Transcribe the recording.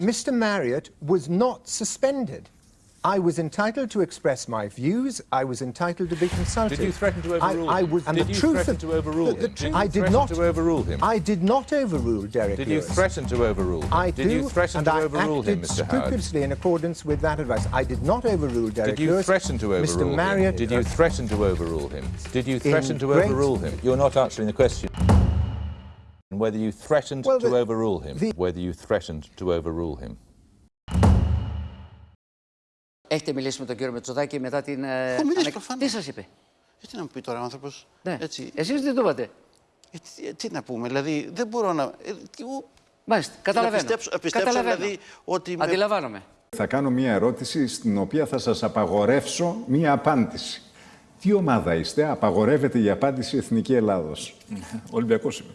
Mr. Marriott was not suspended. I was entitled to express my views. I was entitled to be consulted. Did you threaten to overrule I, I was, and Did you threaten to overrule the- the him? you I did threaten not to overrule him? I did not overrule Derek Did you Lewis. threaten to overrule him? I Did do, you threaten and to I overrule acted him, Mr. Scrupulously in accordance with that advice. I did not overrule Derek Did you Lewis. threaten to overrule Mr. Marriott, him? Did you threaten to overrule him? Did you threaten to great- overrule him? You're not answering the question. Whether you threatened Well, to the- overrule him. the- Whether you threatened to overrule him. Έχετε μιλήσει με τον κύριο Μετσοδάκη μετά την. ε, Έχω μιλήσει ανακ- προφανώς. Τι σας είπε; Ε, τι να μου πει τώρα ο άνθρωπος. Ναι. Έτσι. Εσείς τι το είπατε. Ε, τι, ε, τι να πούμε, δηλαδή δεν μπορώ να. Ε, τι, ου- Μάλιστα, καταλαβαίνω. Να πιστέψω, να πιστέψω Καταλαβαίνω. δηλαδή ότι. με- Αντιλαμβάνομαι. Θα κάνω μία ερώτηση στην οποία θα σας απαγορεύσω μία απάντηση. Τι ομάδα είστε, απαγορεύεται η απάντηση Εθνική Ελλάδος. Ολυμπιακός είμαι.